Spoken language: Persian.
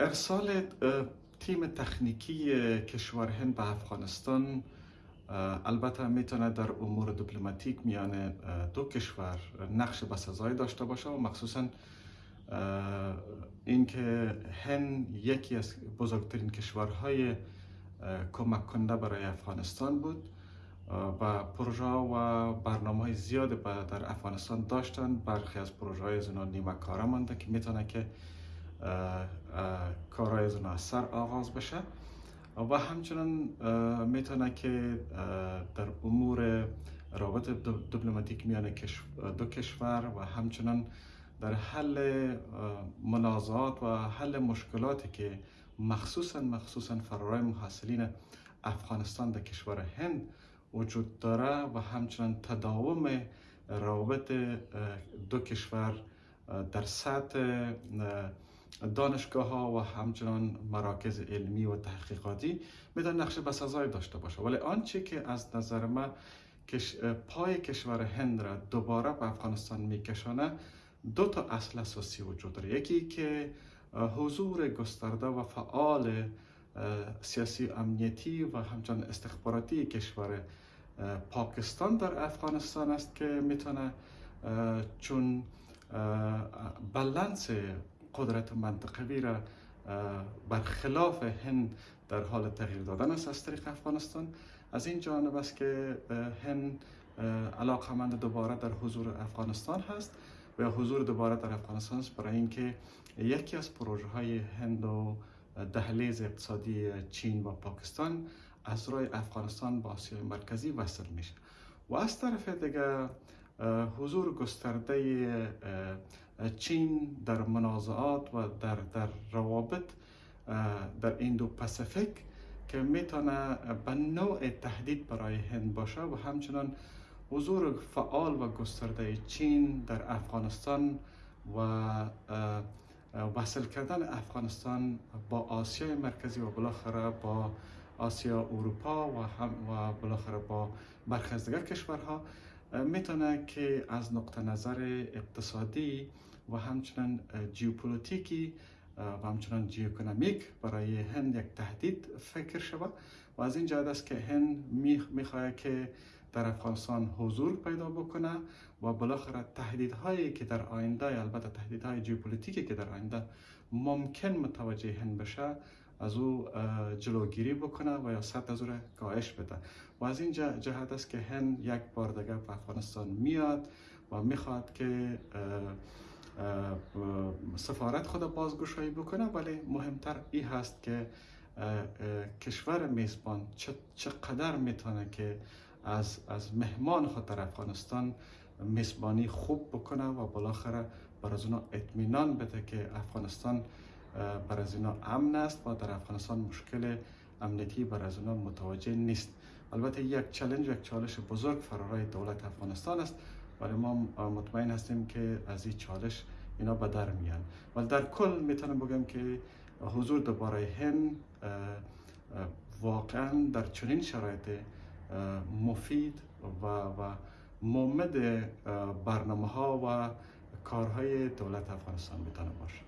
ارسال تیم تکنیکی کشور هند به افغانستان البته می‌تونه در امور دیپلماتیک میان دو کشور نقش بسزایی داشته باشه و مخصوصا اینکه هند یکی از بزرگترین کشورهای کمک کننده برای افغانستان بود و پروژه و برنامه های زیاد در افغانستان داشتن. برخی از پروژه های زنا نیمه کاره مانده که می‌تونه که کارهای از سر آغاز بشه. و همچنان می‌تونه که در امور رابط دیپلماتیک میان دو کشور و همچنان در حل منازعات و حل مشکلاتی که مخصوصا مخصوصا فرارای محصلین افغانستان در کشور هند وجود داره و همچنان تداوم روابط دو کشور در سطح دانشگاه ها و همچنان مراکز علمی و تحقیقاتی می‌تونه نقش بسازای داشته باشه. ولی آنچه که از نظر من پای کشور هند را دوباره به افغانستان میکشانه دو تا اصل اساسی وجود داره. یکی که حضور گسترده و فعال سیاسی امنیتی و همچنان استخباراتی کشور پاکستان در افغانستان است که می‌تونه چون بلنس قدرت منطقوی را برخلاف هند در حال تغییر دادن است از طریق افغانستان. از این جانب است که هند علاقمند دوباره در حضور افغانستان هست و حضور دوباره در افغانستان است برای اینکه یکی از پروژه های هند و دهلیز اقتصادی چین و پاکستان از رای افغانستان با آسیای مرکزی وصل میشه. و از طرف دیگه حضور گسترده چین در منازعات و در, در روابط در ایندو که می‌تونه به نوع تهدید برای هند باشه و همچنان حضور فعال و گسترده چین در افغانستان و وصل کردن افغانستان با آسیای مرکزی و بالاخره با آسیا اروپا و هم و بالاخره با برخی دیگر کشورها. می‌تونه که از نقطه نظر اقتصادی و همچنان جیوپولیتیکی و همچنان جیوکنامیک برای هند یک تهدید فکر شود. و از این جهت است که هند می‌خواهد که در افغانستان حضور پیدا بکنه و بالاخره تهدیدهایی که در آینده البته تهدیدهای جیوپولیتیکی که در آینده ممکن متوجه هند بشه از او جلوگیری بکنه و یا سطح از او را کاهش بده. و از این جهت است که هند یک بار دیگه به افغانستان میاد و می‌خواد که سفارت خود بازگشایی بکنه. ولی مهمتر این هست که کشور میزبان چقدر می‌تونه که از, از مهمان خود در افغانستان میزبانی خوب بکنه و بالاخره بر از اونا اطمینان بده که افغانستان بر از اینا امن است. و در افغانستان مشکل امنیتی بر از اونا متوجه نیست. البته یک چالش یک چالش بزرگ فرارای دولت افغانستان است. ولی ما مطمئن هستیم که از این چالش اینا به در میان. ولی در کل می‌تونم بگم که حضور دوباره هند واقعا در چنین شرایط مفید و, و مومد برنامه ها و کارهای دولت افغانستان می‌تونه باشه.